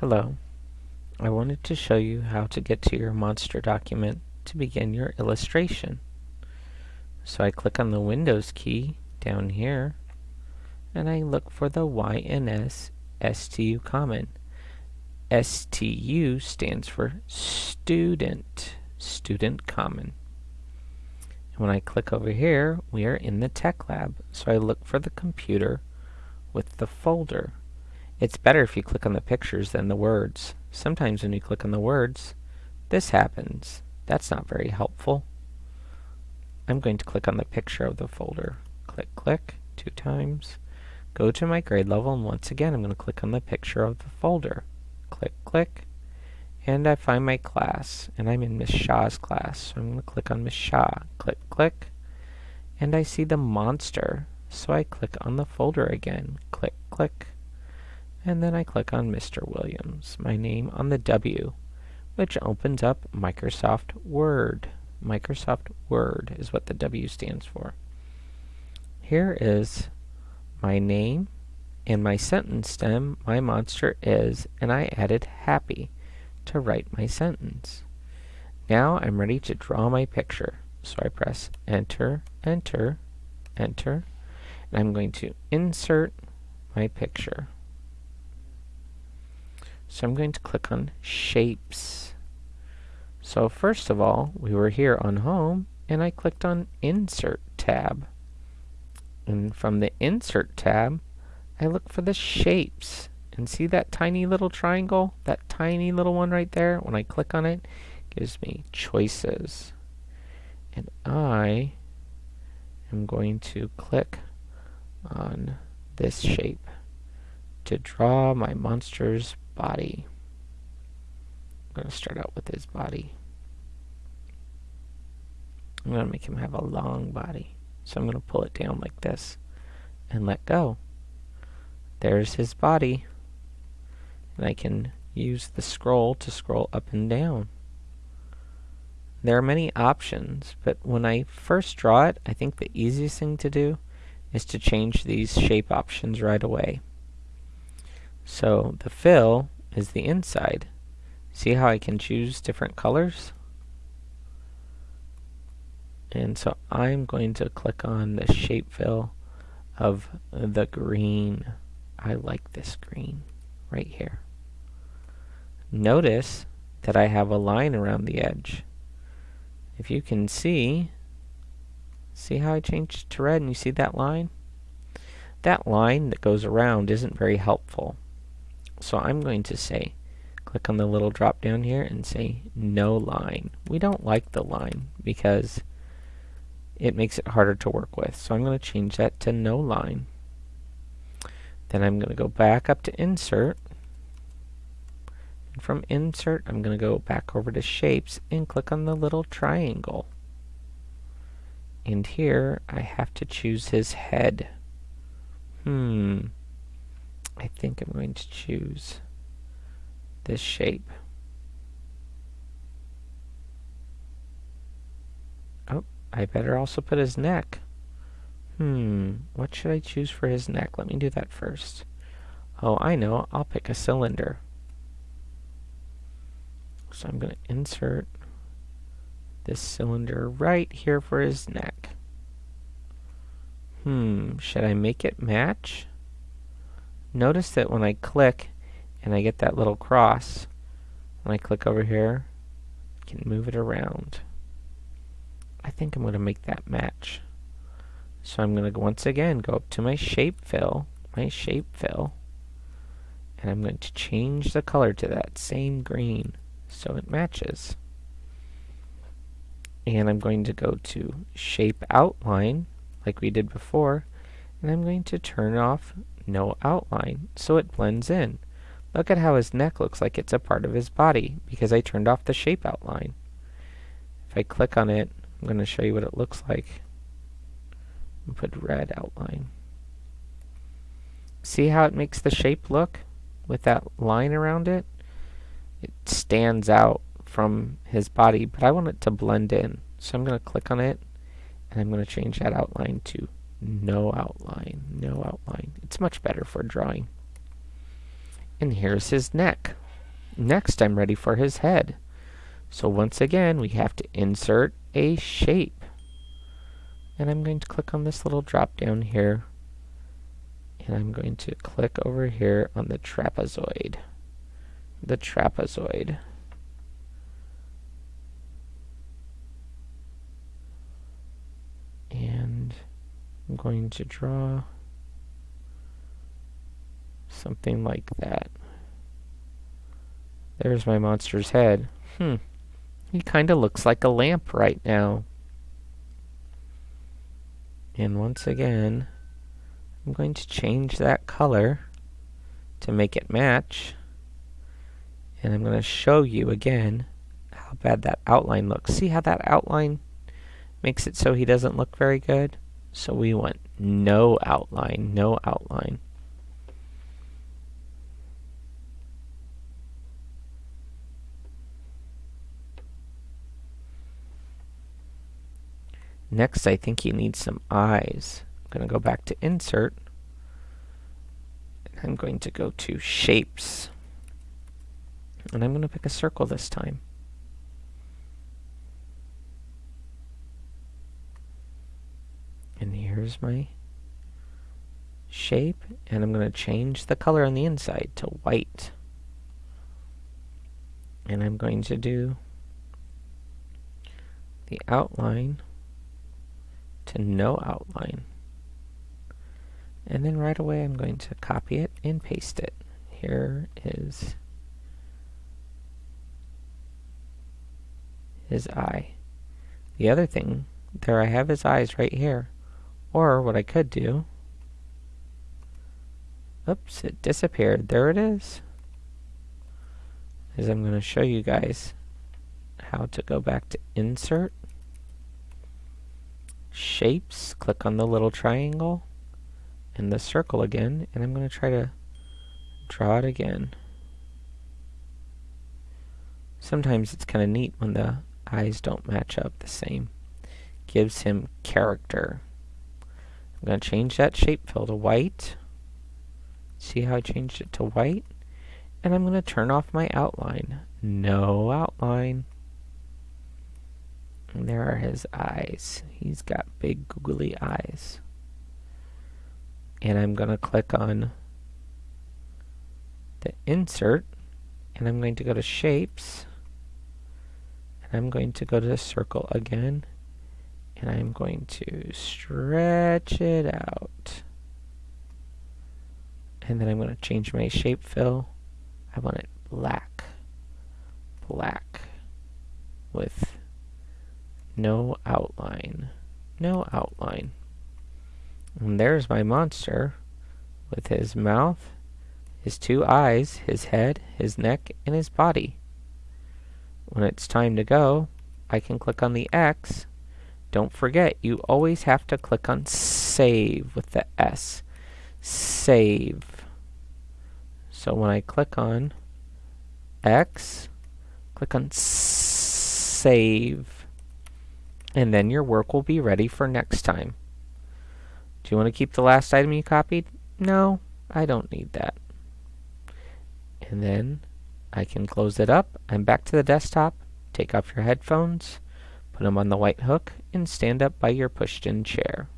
Hello. I wanted to show you how to get to your monster document to begin your illustration. So I click on the Windows key down here and I look for the YNS STU common. STU stands for student, student common. And when I click over here, we are in the tech lab. So I look for the computer with the folder. It's better if you click on the pictures than the words. Sometimes when you click on the words, this happens. That's not very helpful. I'm going to click on the picture of the folder. Click, click, two times. Go to my grade level, and once again I'm going to click on the picture of the folder. Click, click, and I find my class, and I'm in Miss Shaw's class. So I'm going to click on Miss Shaw. Click, click, and I see the monster. So I click on the folder again. Click, click, and then I click on Mr. Williams, my name on the W, which opens up Microsoft Word. Microsoft Word is what the W stands for. Here is my name and my sentence stem, my monster is, and I added happy to write my sentence. Now I'm ready to draw my picture. So I press enter, enter, enter, and I'm going to insert my picture. So I'm going to click on Shapes. So first of all, we were here on Home, and I clicked on Insert tab. And from the Insert tab, I look for the Shapes. And see that tiny little triangle? That tiny little one right there? When I click on it, it gives me choices. And I am going to click on this shape to draw my monster's body. I'm going to start out with his body. I'm going to make him have a long body. So I'm going to pull it down like this and let go. There's his body. And I can use the scroll to scroll up and down. There are many options, but when I first draw it, I think the easiest thing to do is to change these shape options right away. So the fill is the inside. See how I can choose different colors? And so I'm going to click on the shape fill of the green. I like this green right here. Notice that I have a line around the edge. If you can see, see how I changed to red and you see that line? That line that goes around isn't very helpful. So I'm going to say, click on the little drop down here and say no line. We don't like the line because it makes it harder to work with. So I'm going to change that to no line. Then I'm going to go back up to insert. And from insert, I'm going to go back over to shapes and click on the little triangle. And here I have to choose his head. Hmm. I think I'm going to choose this shape. Oh, I better also put his neck. Hmm, what should I choose for his neck? Let me do that first. Oh, I know. I'll pick a cylinder. So I'm going to insert this cylinder right here for his neck. Hmm, should I make it match? Notice that when I click and I get that little cross, when I click over here, I can move it around. I think I'm going to make that match. So I'm going to once again go up to my shape fill, my shape fill, and I'm going to change the color to that same green so it matches. And I'm going to go to shape outline like we did before and I'm going to turn off no outline so it blends in. Look at how his neck looks like it's a part of his body because I turned off the shape outline. If I click on it, I'm going to show you what it looks like. Put red outline. See how it makes the shape look with that line around it? It stands out from his body, but I want it to blend in. So I'm going to click on it, and I'm going to change that outline to no outline, no outline. It's much better for drawing. And here's his neck. Next, I'm ready for his head. So once again, we have to insert a shape. And I'm going to click on this little drop down here. And I'm going to click over here on the trapezoid. The trapezoid. And I'm going to draw something like that. There's my monster's head. Hmm. He kind of looks like a lamp right now. And once again, I'm going to change that color to make it match. And I'm going to show you again how bad that outline looks. See how that outline makes it so he doesn't look very good? So we want no outline, no outline. Next, I think he needs some eyes. I'm going to go back to Insert. And I'm going to go to Shapes. And I'm going to pick a circle this time. And here's my shape. And I'm going to change the color on the inside to white. And I'm going to do the outline to no outline. And then right away I'm going to copy it and paste it. Here is his eye. The other thing, there I have his eyes right here. Or what I could do, oops, it disappeared. There it is. Is I'm going to show you guys how to go back to Insert, shapes, click on the little triangle and the circle again, and I'm going to try to draw it again. Sometimes it's kind of neat when the eyes don't match up the same. Gives him character. I'm going to change that shape fill to white. See how I changed it to white? And I'm going to turn off my outline. No outline. And there are his eyes. He's got big googly eyes. And I'm going to click on the insert and I'm going to go to shapes and I'm going to go to the circle again and I'm going to stretch it out and then I'm going to change my shape fill I want it black black with no outline. No outline. And there's my monster with his mouth, his two eyes, his head, his neck, and his body. When it's time to go, I can click on the X. Don't forget, you always have to click on Save with the S. Save. So when I click on X, click on Save and then your work will be ready for next time. Do you want to keep the last item you copied? No, I don't need that. And then I can close it up. I'm back to the desktop. Take off your headphones, put them on the white hook, and stand up by your pushed-in chair.